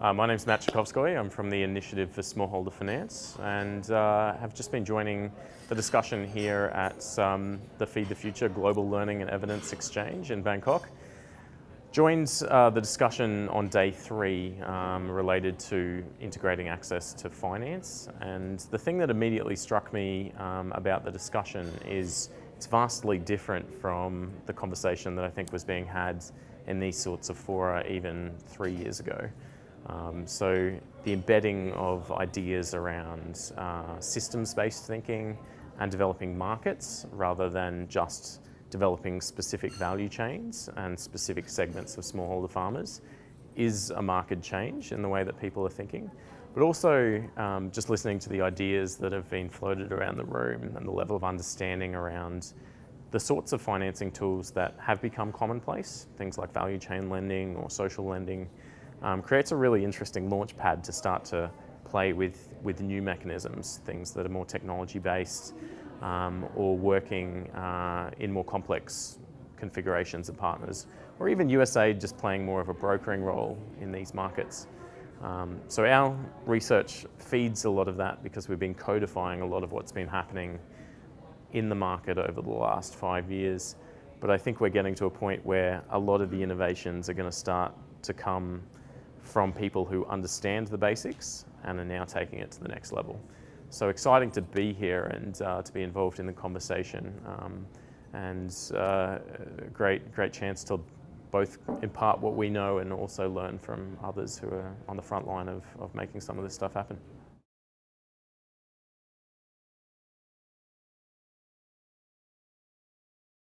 Uh, my name's Matt Shakhovskoy. I'm from the Initiative for Smallholder Finance and uh, have just been joining the discussion here at um, the Feed the Future Global Learning and Evidence Exchange in Bangkok. Joined uh, the discussion on day three um, related to integrating access to finance and the thing that immediately struck me um, about the discussion is it's vastly different from the conversation that I think was being had in these sorts of fora even three years ago. Um, so the embedding of ideas around uh, systems-based thinking and developing markets rather than just developing specific value chains and specific segments of smallholder farmers is a market change in the way that people are thinking. But also um, just listening to the ideas that have been floated around the room and the level of understanding around the sorts of financing tools that have become commonplace, things like value chain lending or social lending, um, creates a really interesting launch pad to start to play with, with new mechanisms, things that are more technology based um, or working uh, in more complex configurations and partners, or even USAID just playing more of a brokering role in these markets. Um, so our research feeds a lot of that because we've been codifying a lot of what's been happening in the market over the last five years. But I think we're getting to a point where a lot of the innovations are going to start to come from people who understand the basics and are now taking it to the next level. So exciting to be here and uh, to be involved in the conversation um, and uh, great, great chance to both impart what we know and also learn from others who are on the front line of, of making some of this stuff happen.